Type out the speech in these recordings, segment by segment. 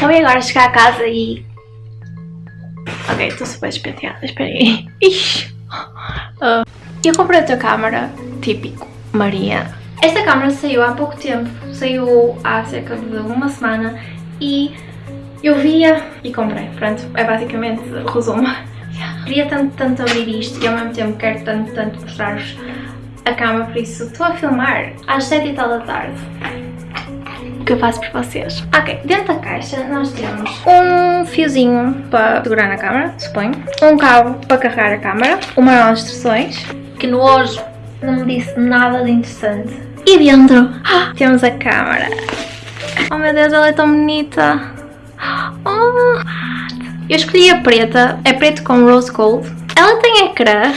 Acabei agora de chegar a casa e... Ok, estou super despenteada, espera aí. Ixi. Uh, eu comprei outra câmera, típico, Maria. Esta câmera saiu há pouco tempo, saiu há cerca de uma semana e eu via e comprei. Pronto, é basicamente resumo. Queria tanto, tanto abrir isto e ao mesmo tempo quero tanto, tanto mostrar-vos a câmera, por isso estou a filmar às 7 e tal da tarde que eu faço por vocês. Ok, dentro da caixa nós temos um fiozinho para segurar na câmera, suponho, um cabo para carregar a câmera, uma manual de instruções, que no hoje não me disse nada de interessante. E dentro ah, temos a câmera. Oh meu Deus, ela é tão bonita. Oh. Eu escolhi a preta, é preto com rose gold. Ela tem ecrã.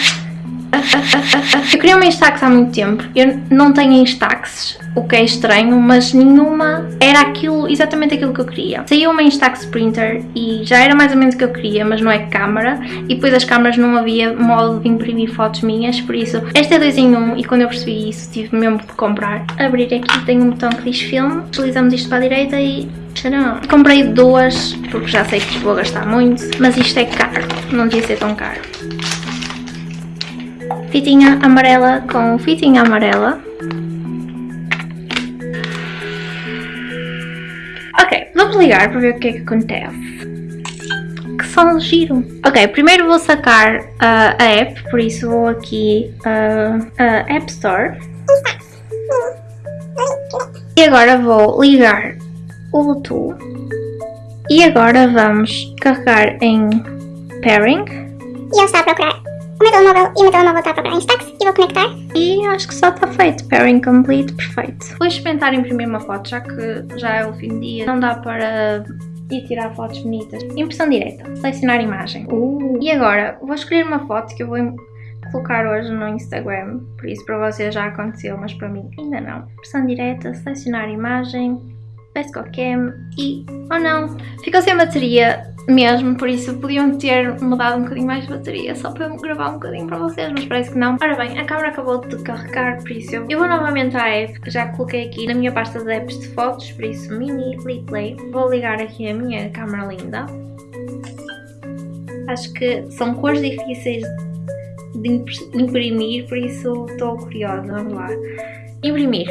Eu queria uma Instax há muito tempo. Eu não tenho Instaxes o que é estranho, mas nenhuma era aquilo, exatamente aquilo que eu queria. Saiu uma Instax Printer e já era mais ou menos o que eu queria, mas não é câmara, e depois as câmaras não havia modo de imprimir fotos minhas, por isso esta é 2 em 1 um, e quando eu percebi isso tive mesmo de comprar. Abrir aqui tem um botão que diz filme, deslizamos isto para a direita e tcharam. Comprei duas, porque já sei que vou gastar muito, mas isto é caro, não devia ser tão caro. Fitinha amarela com fitinha amarela. Ok, vamos ligar para ver o que é que acontece. Que som giro. Ok, primeiro vou sacar uh, a app, por isso vou aqui uh, a App Store. E agora vou ligar o Bluetooth. E agora vamos carregar em Pairing. E ele está a procurar o meu telemóvel e o meu telemóvel está a procurar Instax e vou conectar. E acho que só está feito. Pairing complete, perfeito. Vou experimentar imprimir uma foto, já que já é o fim do dia. Não dá para ir tirar fotos bonitas. Impressão direta. Selecionar imagem. Uh. E agora, vou escolher uma foto que eu vou colocar hoje no Instagram. Por isso para vocês já aconteceu, mas para mim ainda não. Impressão direta, selecionar imagem, Best Cam e... Oh não! Ficou sem bateria mesmo, por isso podiam ter mudado um bocadinho mais de bateria só para eu gravar um bocadinho para vocês, mas parece que não. Ora bem, a câmera acabou de carregar, por isso eu vou novamente à app, já coloquei aqui na minha pasta de apps de fotos, por isso mini replay. Vou ligar aqui a minha câmera linda. Acho que são cores difíceis de imprimir, por isso estou curiosa, vamos lá. Imprimir.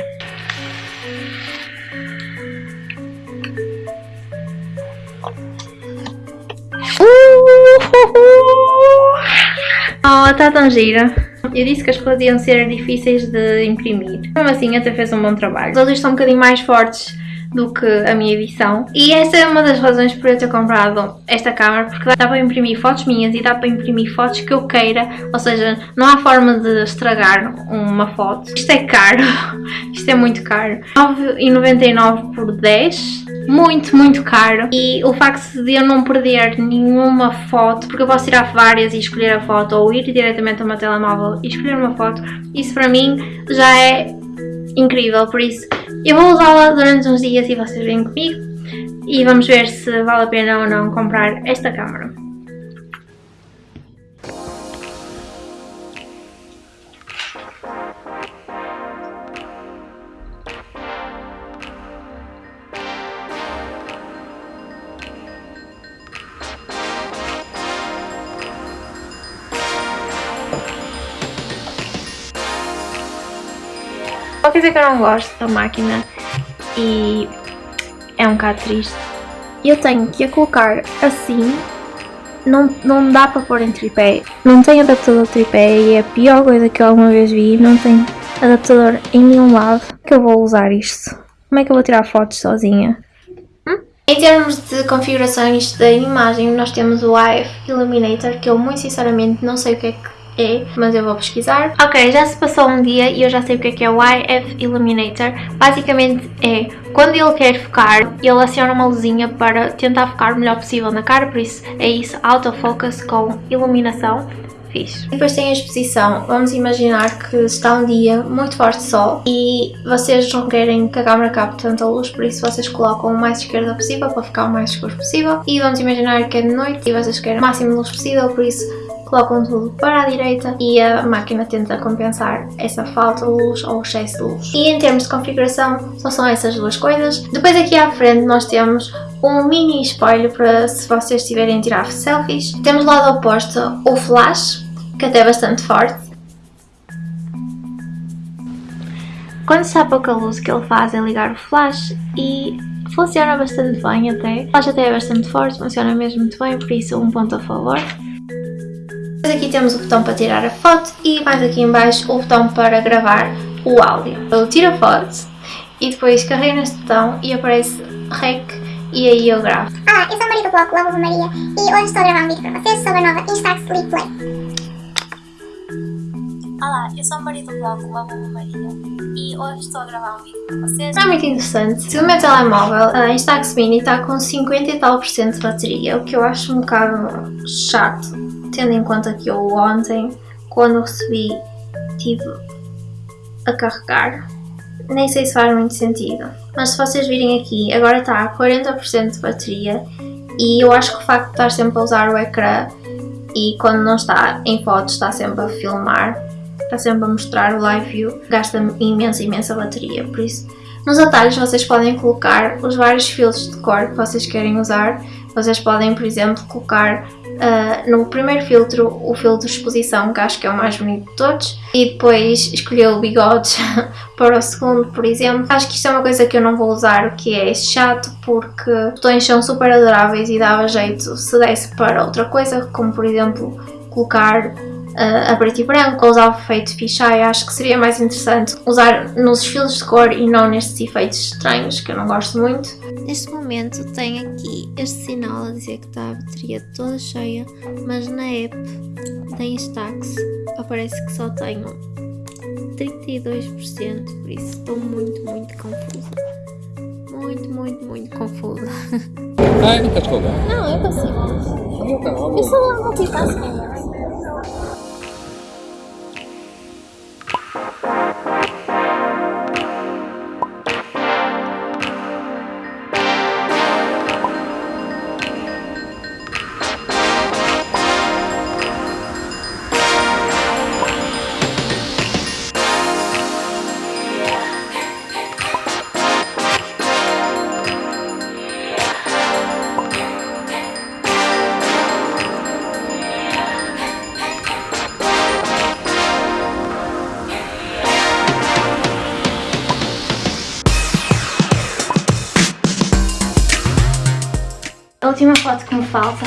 Oh, está tão gira. Eu disse que as coisas iam ser difíceis de imprimir. Mesmo assim, até fez um bom trabalho. Os olhos estão um bocadinho mais fortes do que a minha edição. E essa é uma das razões por eu ter comprado esta câmera, porque dá para imprimir fotos minhas e dá para imprimir fotos que eu queira, ou seja, não há forma de estragar uma foto. Isto é caro, isto é muito caro. 9,99 por 10, muito, muito caro. E o facto de eu não perder nenhuma foto, porque eu posso tirar várias e escolher a foto, ou ir diretamente ao meu telemóvel e escolher uma foto, isso para mim já é incrível, por isso eu vou usá-la durante uns dias e vocês vêm comigo e vamos ver se vale a pena ou não comprar esta câmera. Dizer que eu não gosto da máquina e é um bocado triste. Eu tenho que a colocar assim, não, não dá para pôr em tripé. Não tem adaptador de tripé e é a pior coisa que eu alguma vez vi. Não tem adaptador em nenhum lado que eu vou usar isto. Como é que eu vou tirar fotos sozinha? Hum? Em termos de configurações da imagem, nós temos o IF Illuminator, que eu muito sinceramente não sei o que é que é, mas eu vou pesquisar. Ok, já se passou um dia e eu já sei o que é que é o YF Illuminator. Basicamente é, quando ele quer focar, ele aciona uma luzinha para tentar focar o melhor possível na cara, por isso é isso, autofocus com iluminação. Fiz. Depois tem a exposição. Vamos imaginar que está um dia muito forte de sol e vocês não querem que a câmera capte tanta luz, por isso vocês colocam o mais esquerda possível para ficar o mais escuro possível. E vamos imaginar que é de noite e vocês querem o máximo de luz possível, por isso colocam tudo para a direita e a máquina tenta compensar essa falta de luz ou excesso de luz. E em termos de configuração só são essas duas coisas. Depois aqui à frente nós temos um mini espelho para se vocês estiverem a tirar selfies. Temos do lado oposto o flash, que até é bastante forte. Quando está pouca luz o que ele faz é ligar o flash e funciona bastante bem até. O flash até é bastante forte, funciona mesmo muito bem, por isso um ponto a favor. Depois aqui temos o botão para tirar a foto e mais aqui em baixo o botão para gravar o áudio. Eu tiro a foto e depois carrego neste botão e aparece REC e aí eu gravo. Olá, eu sou a Maria do blog Love Maria e hoje estou a gravar um vídeo para vocês sobre a nova Instax Sleep Play. Olá, eu sou a Maria do blog Love Maria e hoje estou a gravar um vídeo para vocês. É muito interessante. Se o meu telemóvel, a Instax Mini, está com 50 e tal por cento de bateria, o que eu acho um bocado chato, tendo em conta que eu ontem, quando recebi, tive a carregar. Nem sei se faz muito sentido. Mas se vocês virem aqui, agora está a 40% de bateria e eu acho que o facto de estar sempre a usar o ecrã e quando não está em fotos está sempre a filmar, está sempre a mostrar o live view, gasta imensa, imensa bateria, por isso nos atalhos vocês podem colocar os vários filtros de cor que vocês querem usar, vocês podem por exemplo colocar Uh, no primeiro filtro, o filtro de exposição, que acho que é o mais bonito de todos, e depois escolher o bigodes para o segundo, por exemplo. Acho que isto é uma coisa que eu não vou usar, que é chato, porque botões são super adoráveis e dava jeito se desse para outra coisa, como por exemplo colocar uh, a preto e branco ou usar o efeito fisheye, acho que seria mais interessante usar nos fios de cor e não nestes efeitos estranhos que eu não gosto muito. Neste momento tenho aqui este sinal a dizer que está a bateria toda cheia, mas na app da Instax aparece que só tenho 32%, por isso estou muito, muito confusa. Muito, muito, muito confusa. Ai, não quer folgar? Não, eu consigo. Eu sou multitasking. Me falta,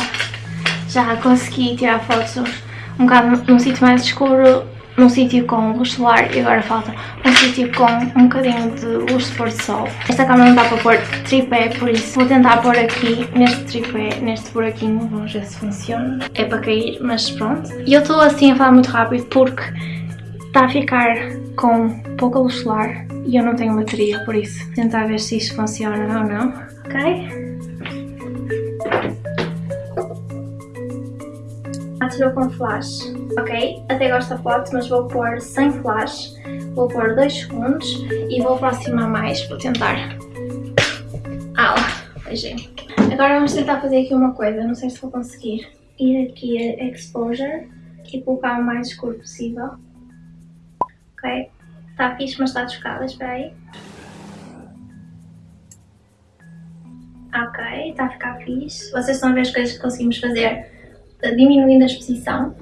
já consegui tirar fotos um bocado num sítio mais escuro, num sítio com luz solar e agora falta um sítio com um bocadinho de luz de pôr de sol. Esta câmera não dá para pôr tripé, por isso vou tentar pôr aqui neste tripé, neste buraquinho, vamos ver se funciona. É para cair, mas pronto. E eu estou assim a falar muito rápido porque está a ficar com pouca luz solar e eu não tenho bateria, por isso tentar ver se isto funciona ou não, ok? Atirou com flash. Ok, até gosto da foto, mas vou pôr sem flash. Vou pôr 2 segundos e vou aproximar mais para tentar. Au, beijinho. Agora vamos tentar fazer aqui uma coisa, não sei se vou conseguir. Ir aqui a Exposure e colocar o mais escuro possível. Ok, está fixe, mas está desfocada, espera aí. Ok, está a ficar fixe. Vocês estão a ver as coisas que conseguimos fazer diminuindo a exposição.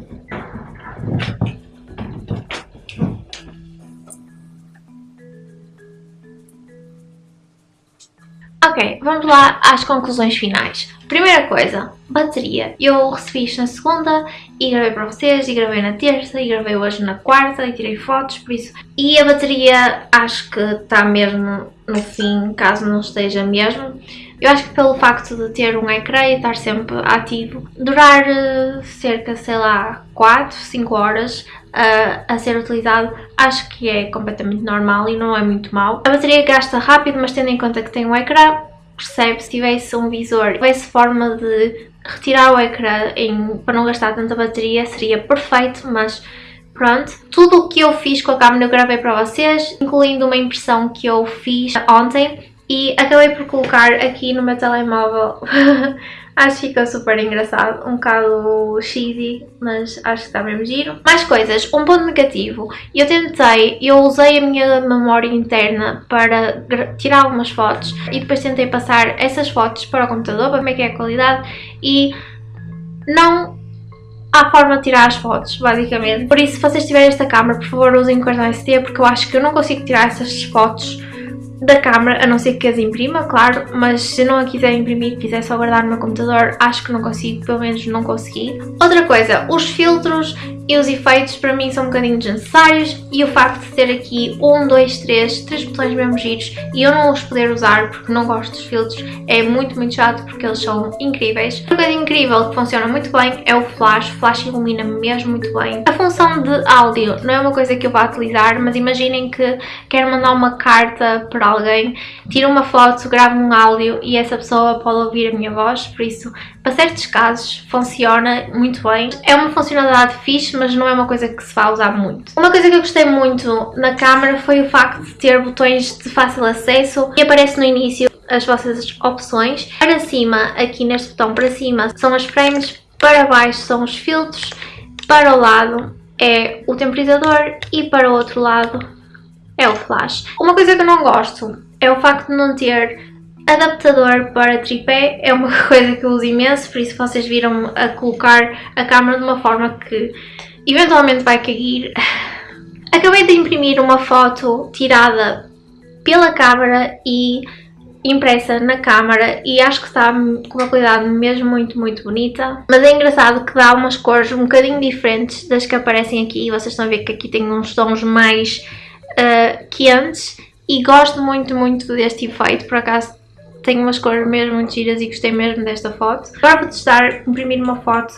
Ok, vamos lá às conclusões finais. Primeira coisa, bateria. Eu recebi isto na segunda e gravei para vocês, e gravei na terça, e gravei hoje na quarta, e tirei fotos, por isso... E a bateria acho que está mesmo no fim, caso não esteja mesmo. Eu acho que pelo facto de ter um ecrã e estar sempre ativo, durar uh, cerca, sei lá, 4, 5 horas uh, a ser utilizado, acho que é completamente normal e não é muito mau. A bateria gasta rápido, mas tendo em conta que tem um ecrã, percebe se tivesse um visor, tivesse forma de retirar o ecrã em, para não gastar tanta bateria, seria perfeito, mas Pronto, tudo o que eu fiz com a câmera eu gravei para vocês, incluindo uma impressão que eu fiz ontem e acabei por colocar aqui no meu telemóvel. acho que ficou super engraçado, um bocado cheesy, mas acho que está mesmo giro. Mais coisas, um ponto negativo. Eu tentei, eu usei a minha memória interna para tirar algumas fotos e depois tentei passar essas fotos para o computador para ver que é a qualidade e não há forma de tirar as fotos, basicamente. Por isso, se vocês tiverem esta câmera, por favor usem cartão SD porque eu acho que eu não consigo tirar essas fotos da câmera, a não ser que as imprima, claro, mas se não a quiser imprimir, quiser só guardar no meu computador, acho que não consigo, pelo menos não consegui. Outra coisa, os filtros e os efeitos para mim são um bocadinho desnecessários e o facto de ter aqui um, dois, três, três botões mesmo giros e eu não os poder usar porque não gosto dos filtros é muito, muito chato porque eles são incríveis. Uma coisa incrível que funciona muito bem é o flash, o flash ilumina mesmo muito bem. A função de áudio não é uma coisa que eu vá utilizar, mas imaginem que quero mandar uma carta para alguém, tiro uma foto, gravo um áudio e essa pessoa pode ouvir a minha voz, por isso para certos casos funciona muito bem. É uma funcionalidade fixe, mas não é uma coisa que se vai usar muito. Uma coisa que eu gostei muito na câmera foi o facto de ter botões de fácil acesso e aparece no início as vossas opções. Para cima, aqui neste botão para cima, são as frames, para baixo são os filtros, para o lado é o temporizador e para o outro lado é o flash. Uma coisa que eu não gosto é o facto de não ter Adaptador para tripé é uma coisa que eu uso imenso, por isso vocês viram a colocar a câmera de uma forma que eventualmente vai cair. Acabei de imprimir uma foto tirada pela câmera e impressa na câmara e acho que está com uma qualidade mesmo muito, muito bonita. Mas é engraçado que dá umas cores um bocadinho diferentes das que aparecem aqui. Vocês estão a ver que aqui tem uns tons mais uh, quentes e gosto muito, muito deste efeito. Por acaso tem umas cores mesmo muito e gostei mesmo desta foto. Agora vou testar imprimir uma foto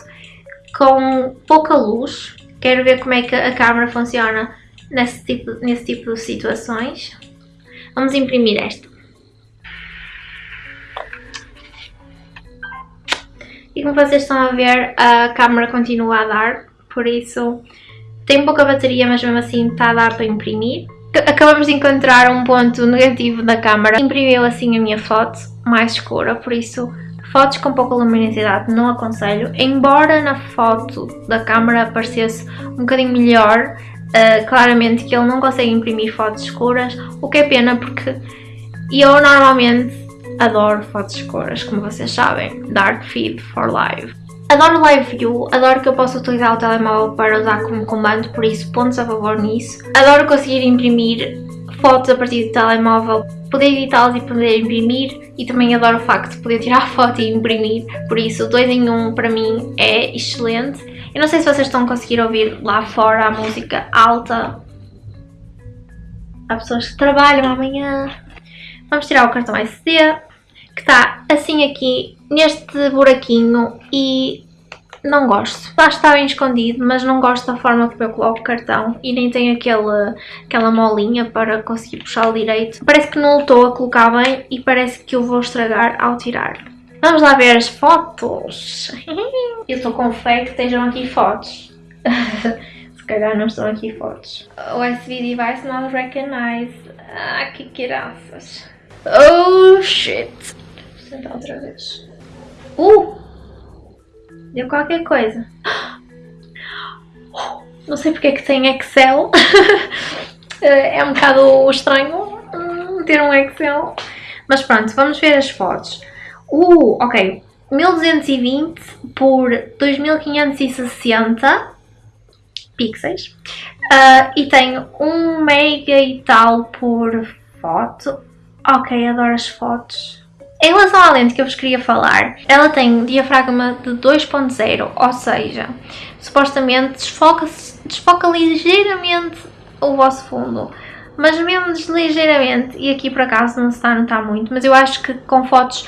com pouca luz. Quero ver como é que a câmera funciona nesse tipo, nesse tipo de situações. Vamos imprimir esta. E como vocês estão a ver, a câmera continua a dar, por isso tem pouca bateria, mas mesmo assim está a dar para imprimir acabamos de encontrar um ponto negativo da câmera. Imprimiu assim a minha foto mais escura, por isso fotos com pouca luminosidade não aconselho. Embora na foto da câmera parecesse um bocadinho melhor, uh, claramente que ele não consegue imprimir fotos escuras, o que é pena porque eu normalmente adoro fotos escuras, como vocês sabem. Dark Feed for Live. Adoro Live View, adoro que eu possa utilizar o telemóvel para usar como comando, por isso pontos a favor nisso. Adoro conseguir imprimir fotos a partir do telemóvel, poder editá-las e poder imprimir e também adoro o facto de poder tirar foto e imprimir, por isso 2 em 1 um, para mim é excelente. Eu não sei se vocês estão a conseguir ouvir lá fora a música alta. Há pessoas que trabalham amanhã. Vamos tirar o cartão SD, que está assim aqui neste buraquinho e não gosto. Lá está bem escondido, mas não gosto da forma que eu coloco o cartão e nem tem aquele, aquela molinha para conseguir puxar o direito. Parece que não estou a colocar bem e parece que eu vou estragar ao tirar. Vamos lá ver as fotos. Eu estou com fé que estejam aqui fotos. Se calhar não estão aqui fotos. USB device not recognize. Ah, que graças. Oh shit. Vou tentar outra vez. Uh! Deu qualquer coisa. Não sei porque é que tem Excel. é um bocado estranho hum, ter um Excel. Mas pronto, vamos ver as fotos. Uh, ok. 1220 por 2560 pixels. Uh, e tem 1 mega e tal por foto. Ok, adoro as fotos. Em relação à lente que eu vos queria falar, ela tem diafragma de 2.0, ou seja, supostamente desfoca, desfoca ligeiramente o vosso fundo, mas mesmo ligeiramente, e aqui por acaso não se está a notar muito, mas eu acho que com fotos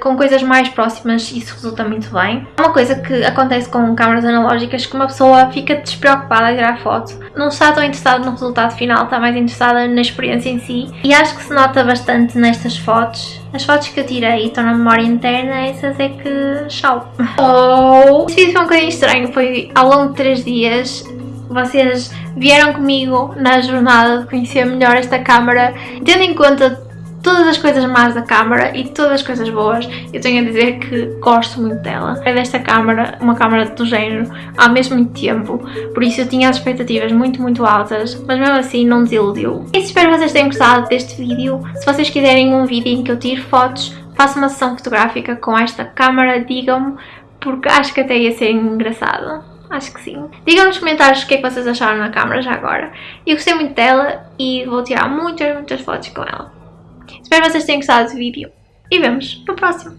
com coisas mais próximas isso resulta muito bem. Uma coisa que acontece com câmaras analógicas que uma pessoa fica despreocupada a tirar foto, não está tão interessada no resultado final, está mais interessada na experiência em si e acho que se nota bastante nestas fotos. As fotos que eu tirei estão na memória interna, essas é que tchau. Oh! Este vídeo foi um bocadinho estranho, foi ao longo de 3 dias vocês vieram comigo na jornada de conhecer melhor esta câmara, tendo em conta todas as coisas más da câmara e todas as coisas boas, eu tenho a dizer que gosto muito dela. É desta câmara, uma câmara do género, há mesmo muito tempo, por isso eu tinha as expectativas muito, muito altas, mas mesmo assim não desiludiu. E espero que vocês tenham gostado deste vídeo. Se vocês quiserem um vídeo em que eu tire fotos, faço uma sessão fotográfica com esta câmara, digam-me, porque acho que até ia ser engraçado. Acho que sim. Digam nos comentários o que é que vocês acharam na câmera já agora. Eu gostei muito dela e vou tirar muitas, muitas fotos com ela. Espero que vocês tenham gostado do vídeo e vemos no próximo.